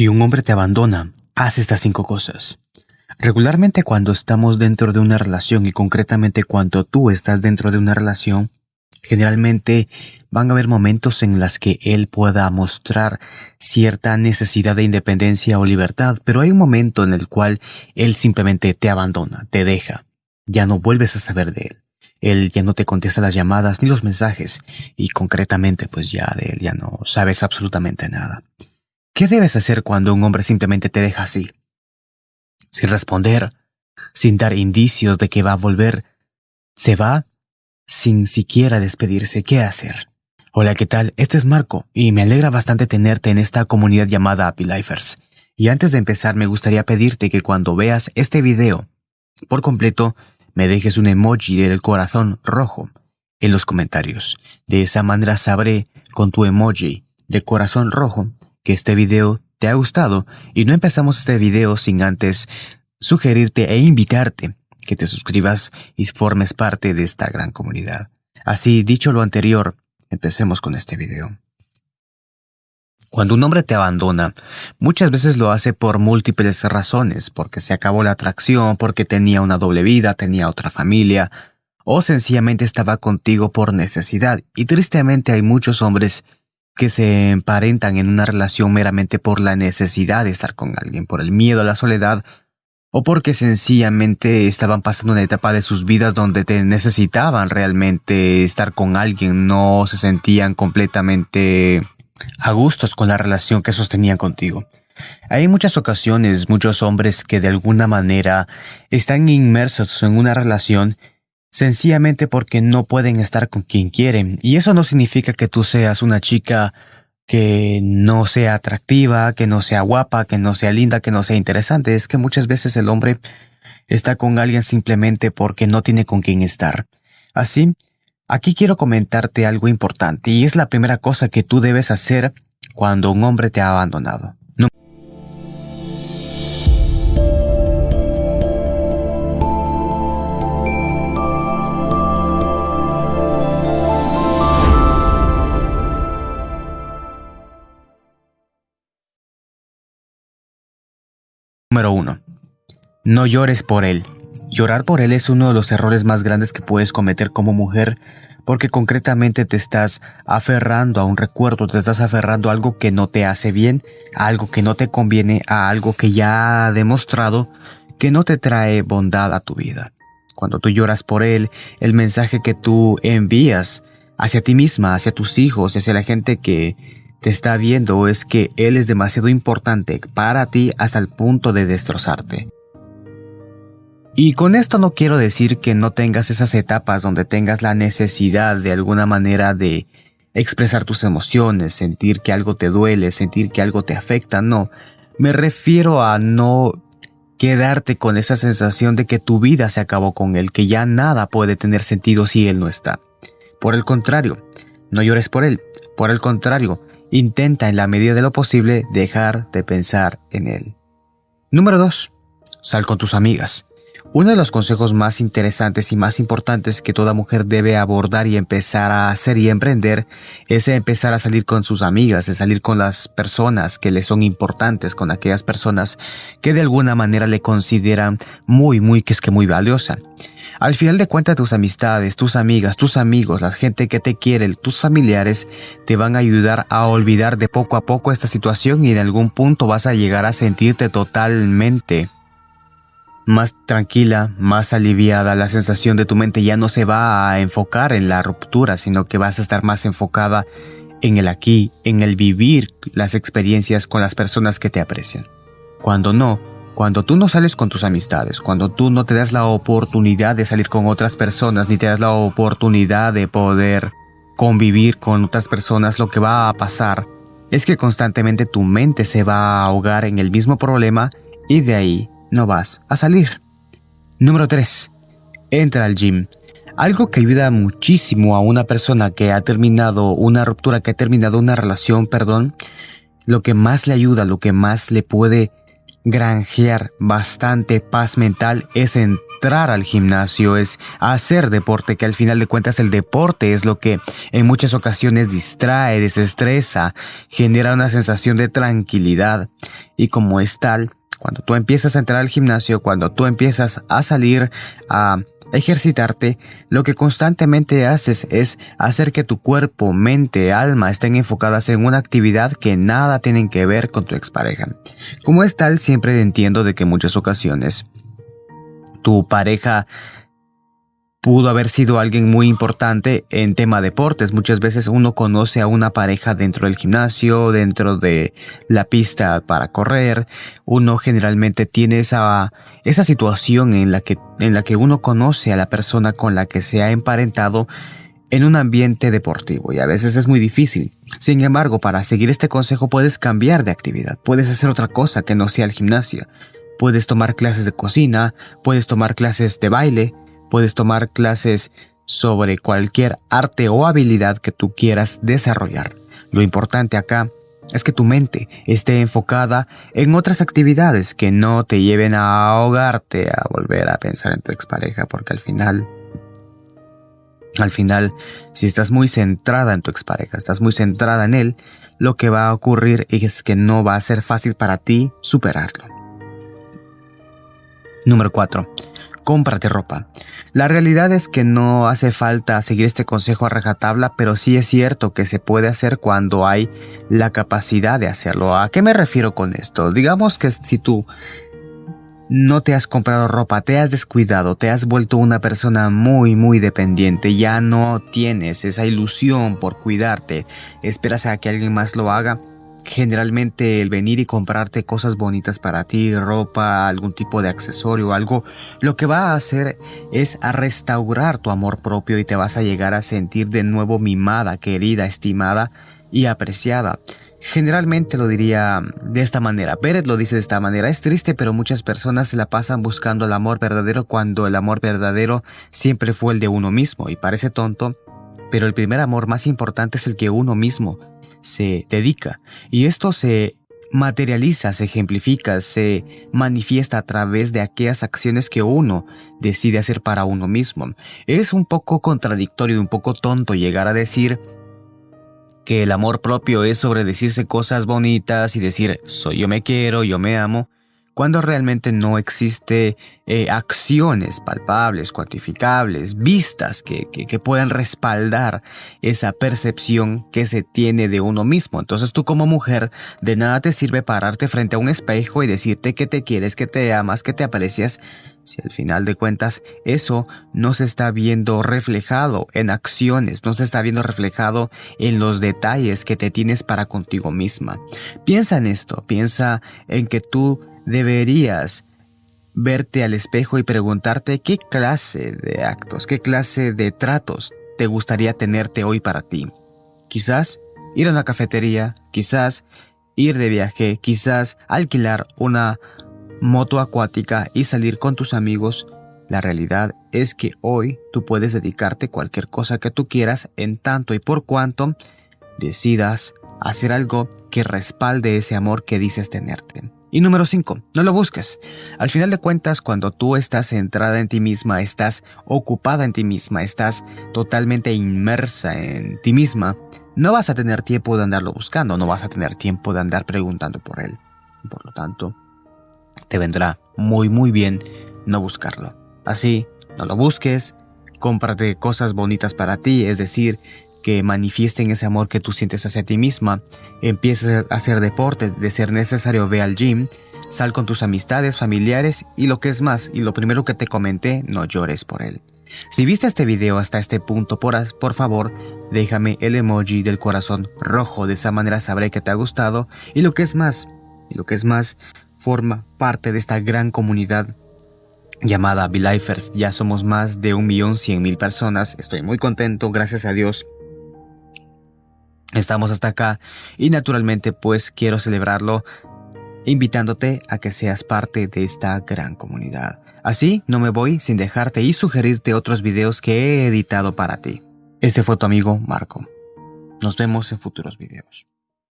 Si un hombre te abandona, haz estas cinco cosas. Regularmente cuando estamos dentro de una relación y concretamente cuando tú estás dentro de una relación, generalmente van a haber momentos en los que él pueda mostrar cierta necesidad de independencia o libertad, pero hay un momento en el cual él simplemente te abandona, te deja, ya no vuelves a saber de él. Él ya no te contesta las llamadas ni los mensajes y concretamente pues ya de él ya no sabes absolutamente nada. ¿Qué debes hacer cuando un hombre simplemente te deja así? Sin responder, sin dar indicios de que va a volver, se va sin siquiera despedirse. ¿Qué hacer? Hola, ¿qué tal? Este es Marco y me alegra bastante tenerte en esta comunidad llamada Happy Lifers. Y antes de empezar me gustaría pedirte que cuando veas este video por completo me dejes un emoji del corazón rojo en los comentarios. De esa manera sabré con tu emoji de corazón rojo que este video te ha gustado y no empezamos este video sin antes sugerirte e invitarte que te suscribas y formes parte de esta gran comunidad. Así, dicho lo anterior, empecemos con este video. Cuando un hombre te abandona, muchas veces lo hace por múltiples razones, porque se acabó la atracción, porque tenía una doble vida, tenía otra familia, o sencillamente estaba contigo por necesidad. Y tristemente hay muchos hombres que se emparentan en una relación meramente por la necesidad de estar con alguien, por el miedo a la soledad, o porque sencillamente estaban pasando una etapa de sus vidas donde te necesitaban realmente estar con alguien, no se sentían completamente a gustos con la relación que sostenían contigo. Hay muchas ocasiones muchos hombres que de alguna manera están inmersos en una relación sencillamente porque no pueden estar con quien quieren. Y eso no significa que tú seas una chica que no sea atractiva, que no sea guapa, que no sea linda, que no sea interesante. Es que muchas veces el hombre está con alguien simplemente porque no tiene con quien estar. Así, aquí quiero comentarte algo importante y es la primera cosa que tú debes hacer cuando un hombre te ha abandonado. Número 1. No llores por él. Llorar por él es uno de los errores más grandes que puedes cometer como mujer porque concretamente te estás aferrando a un recuerdo, te estás aferrando a algo que no te hace bien, a algo que no te conviene, a algo que ya ha demostrado que no te trae bondad a tu vida. Cuando tú lloras por él, el mensaje que tú envías hacia ti misma, hacia tus hijos, hacia la gente que te está viendo es que Él es demasiado importante para ti hasta el punto de destrozarte. Y con esto no quiero decir que no tengas esas etapas donde tengas la necesidad de alguna manera de expresar tus emociones, sentir que algo te duele, sentir que algo te afecta, no. Me refiero a no quedarte con esa sensación de que tu vida se acabó con él, que ya nada puede tener sentido si él no está. Por el contrario, no llores por él. Por el contrario, Intenta en la medida de lo posible dejar de pensar en él. Número 2. Sal con tus amigas. Uno de los consejos más interesantes y más importantes que toda mujer debe abordar y empezar a hacer y emprender es empezar a salir con sus amigas, es salir con las personas que le son importantes, con aquellas personas que de alguna manera le consideran muy, muy, que es que muy valiosa. Al final de cuentas tus amistades, tus amigas, tus amigos, la gente que te quiere, tus familiares, te van a ayudar a olvidar de poco a poco esta situación y en algún punto vas a llegar a sentirte totalmente más tranquila, más aliviada, la sensación de tu mente ya no se va a enfocar en la ruptura, sino que vas a estar más enfocada en el aquí, en el vivir las experiencias con las personas que te aprecian. Cuando no, cuando tú no sales con tus amistades, cuando tú no te das la oportunidad de salir con otras personas, ni te das la oportunidad de poder convivir con otras personas, lo que va a pasar es que constantemente tu mente se va a ahogar en el mismo problema y de ahí no vas a salir. Número 3. Entra al gym. Algo que ayuda muchísimo a una persona que ha terminado una ruptura, que ha terminado una relación, perdón, lo que más le ayuda, lo que más le puede granjear bastante paz mental es entrar al gimnasio, es hacer deporte, que al final de cuentas el deporte es lo que en muchas ocasiones distrae, desestresa, genera una sensación de tranquilidad. Y como es tal, cuando tú empiezas a entrar al gimnasio, cuando tú empiezas a salir a ejercitarte, lo que constantemente haces es hacer que tu cuerpo, mente, alma estén enfocadas en una actividad que nada tienen que ver con tu expareja. Como es tal, siempre entiendo de que en muchas ocasiones tu pareja pudo haber sido alguien muy importante en tema deportes. Muchas veces uno conoce a una pareja dentro del gimnasio, dentro de la pista para correr. Uno generalmente tiene esa, esa situación en la, que, en la que uno conoce a la persona con la que se ha emparentado en un ambiente deportivo y a veces es muy difícil. Sin embargo, para seguir este consejo puedes cambiar de actividad, puedes hacer otra cosa que no sea el gimnasio. Puedes tomar clases de cocina, puedes tomar clases de baile, Puedes tomar clases sobre cualquier arte o habilidad que tú quieras desarrollar. Lo importante acá es que tu mente esté enfocada en otras actividades que no te lleven a ahogarte, a volver a pensar en tu expareja, porque al final, al final, si estás muy centrada en tu expareja, estás muy centrada en él, lo que va a ocurrir es que no va a ser fácil para ti superarlo. Número 4 cómprate ropa. La realidad es que no hace falta seguir este consejo a rajatabla, pero sí es cierto que se puede hacer cuando hay la capacidad de hacerlo. ¿A qué me refiero con esto? Digamos que si tú no te has comprado ropa, te has descuidado, te has vuelto una persona muy muy dependiente, ya no tienes esa ilusión por cuidarte, esperas a que alguien más lo haga, generalmente el venir y comprarte cosas bonitas para ti, ropa, algún tipo de accesorio, algo, lo que va a hacer es a restaurar tu amor propio y te vas a llegar a sentir de nuevo mimada, querida, estimada y apreciada. Generalmente lo diría de esta manera. Pérez lo dice de esta manera. Es triste, pero muchas personas se la pasan buscando el amor verdadero cuando el amor verdadero siempre fue el de uno mismo. Y parece tonto, pero el primer amor más importante es el que uno mismo se dedica. Y esto se materializa, se ejemplifica, se manifiesta a través de aquellas acciones que uno decide hacer para uno mismo. Es un poco contradictorio, y un poco tonto llegar a decir que el amor propio es sobre decirse cosas bonitas y decir soy yo me quiero, yo me amo, cuando realmente no existe eh, acciones palpables, cuantificables, vistas que, que, puedan respaldar esa percepción que se tiene de uno mismo. Entonces tú como mujer de nada te sirve pararte frente a un espejo y decirte que te quieres, que te amas, que te aprecias, si al final de cuentas eso no se está viendo reflejado en acciones, no se está viendo reflejado en los detalles que te tienes para contigo misma. Piensa en esto, piensa en que tú deberías verte al espejo y preguntarte qué clase de actos, qué clase de tratos te gustaría tenerte hoy para ti. Quizás ir a una cafetería, quizás ir de viaje, quizás alquilar una moto acuática y salir con tus amigos. La realidad es que hoy tú puedes dedicarte cualquier cosa que tú quieras en tanto y por cuanto decidas hacer algo que respalde ese amor que dices tenerte. Y número 5, no lo busques. Al final de cuentas, cuando tú estás centrada en ti misma, estás ocupada en ti misma, estás totalmente inmersa en ti misma, no vas a tener tiempo de andarlo buscando, no vas a tener tiempo de andar preguntando por él. Por lo tanto, te vendrá muy muy bien no buscarlo. Así, no lo busques, cómprate cosas bonitas para ti, es decir, que manifiesten ese amor que tú sientes hacia ti misma. Empieces a hacer deporte, de ser necesario ve al gym, sal con tus amistades, familiares y lo que es más, y lo primero que te comenté, no llores por él. Si viste este video hasta este punto, por, por favor, déjame el emoji del corazón rojo, de esa manera sabré que te ha gustado y lo que es más, y lo que es más, forma parte de esta gran comunidad llamada Belifers. Ya somos más de un millón cien mil personas. Estoy muy contento, gracias a Dios. Estamos hasta acá y naturalmente pues quiero celebrarlo invitándote a que seas parte de esta gran comunidad. Así no me voy sin dejarte y sugerirte otros videos que he editado para ti. Este fue tu amigo Marco. Nos vemos en futuros videos.